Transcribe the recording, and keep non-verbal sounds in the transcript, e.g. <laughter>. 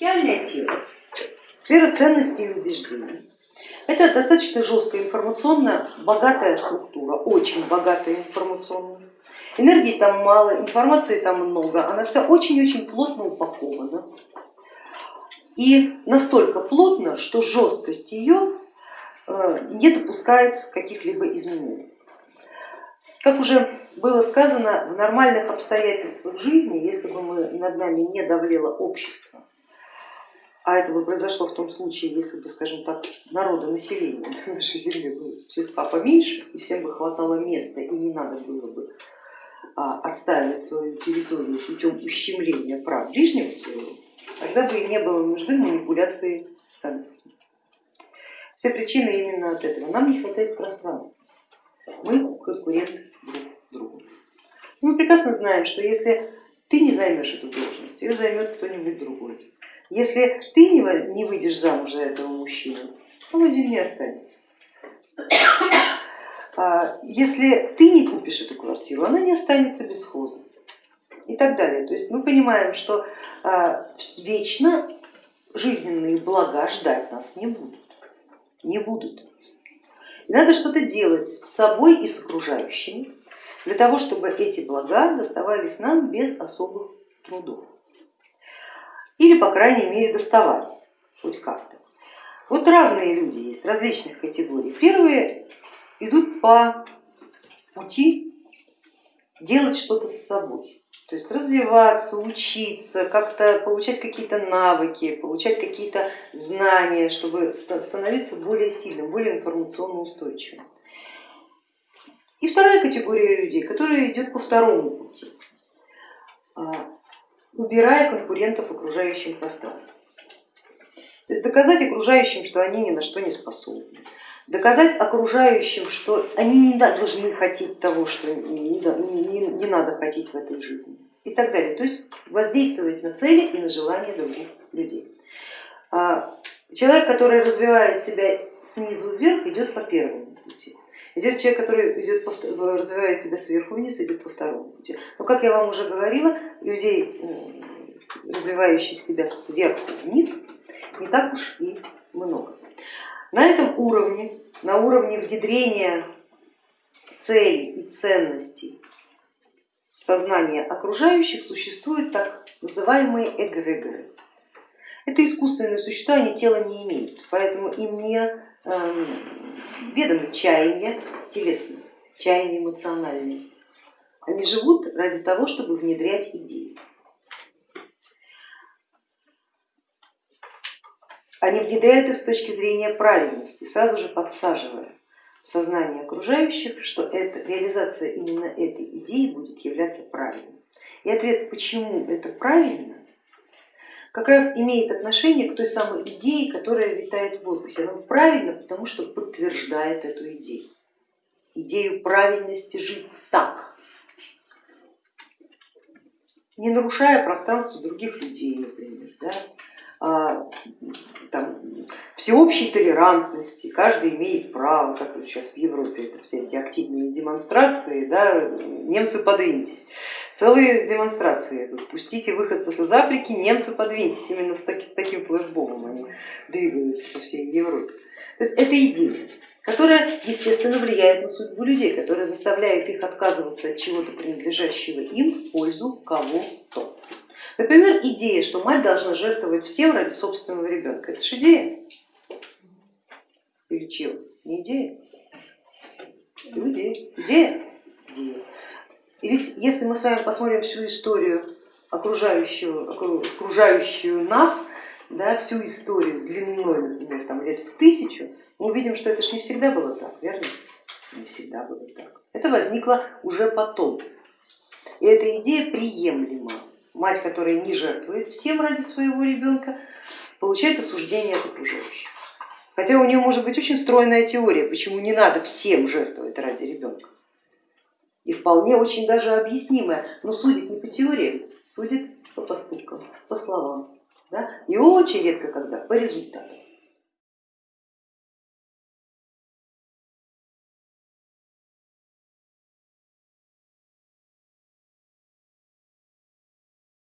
Реальное тело, сфера ценностей и убеждений. Это достаточно жесткая информационно богатая структура, очень богатая информационно. Энергии там мало, информации там много, она вся очень-очень плотно упакована. И настолько плотно, что жесткость ее э, не допускает каких-либо изменений. Как уже было сказано, в нормальных обстоятельствах жизни, если бы мы, над нами не давлело общество, а это бы произошло в том случае, если бы, скажем так, народа, населения <laughs> на нашей земле было чутка поменьше, и всем бы хватало места, и не надо было бы а, отстаивать свою территорию путем ущемления прав ближнего своего, тогда бы и не было нужды манипуляции ценностями. Все причины именно от этого. Нам не хватает пространства. Мы конкуренты друг другу. Мы прекрасно знаем, что если ты не займешь эту должность, ее займет кто-нибудь другой. Если ты не выйдешь замуж за этого мужчину, он один не останется. <coughs> А если ты не купишь эту квартиру, она не останется бесхозной и так далее. То есть мы понимаем, что а, вечно жизненные блага ждать нас не будут. Не будут. И надо что-то делать с собой и с окружающими, для того, чтобы эти блага доставались нам без особых трудов. Или, по крайней мере, доставались хоть как-то. Вот разные люди есть, различных категорий. Первые идут по пути делать что-то с собой, то есть развиваться, учиться, как-то получать какие-то навыки, получать какие-то знания, чтобы становиться более сильным, более информационно устойчивым. И вторая категория людей, которая идет по второму пути, а, убирая конкурентов окружающим пространством. То есть доказать окружающим, что они ни на что не способны, доказать окружающим, что они не должны хотеть того, что не, не, не надо хотеть в этой жизни и так далее. То есть воздействовать на цели и на желания других людей. А человек, который развивает себя снизу вверх, идет по первому пути. Идет человек, который идет развивает себя сверху вниз, идет по второму пути. Но как я вам уже говорила, людей, развивающих себя сверху вниз, не так уж и много. На этом уровне, на уровне внедрения целей и ценностей в сознание окружающих существуют так называемые эгрегоры. Это искусственные существа, они тела не имеют, поэтому им не ведомы чаяния телесные, чаяния эмоциональные. Они живут ради того, чтобы внедрять идеи. Они внедряют их с точки зрения правильности, сразу же подсаживая в сознание окружающих, что это, реализация именно этой идеи будет являться правильной. И ответ, почему это правильно, как раз имеет отношение к той самой идее, которая витает в воздухе. Она правильно, потому что подтверждает эту идею, идею правильности жить так, не нарушая пространство других людей, например. Да? А, там, всеобщей толерантности, каждый имеет право, как сейчас в Европе, это все эти активные демонстрации, да, немцы подвиньтесь, целые демонстрации идут, пустите выходцев из Африки, немцы подвиньтесь, именно с, таки, с таким флешбомом они двигаются по всей Европе. То есть это идея, которая естественно влияет на судьбу людей, которая заставляет их отказываться от чего-то принадлежащего им в пользу кого-то. Например, идея, что мать должна жертвовать всем ради собственного ребенка. Это же идея. Или чего? Не идея. Это идея. Идея. Идея. И ведь если мы с вами посмотрим всю историю окружающую, окружающую нас, да, всю историю длиной, например, там, лет в тысячу, мы увидим, что это же не всегда было так, верно? Не всегда было так. Это возникло уже потом. И эта идея приемлема мать, которая не жертвует всем ради своего ребенка, получает осуждение от окружающих. Хотя у нее может быть очень стройная теория, почему не надо всем жертвовать ради ребенка. И вполне очень даже объяснимая, но судит не по теориям, судит по поступкам, по словам. Да? И очень редко когда по результатам.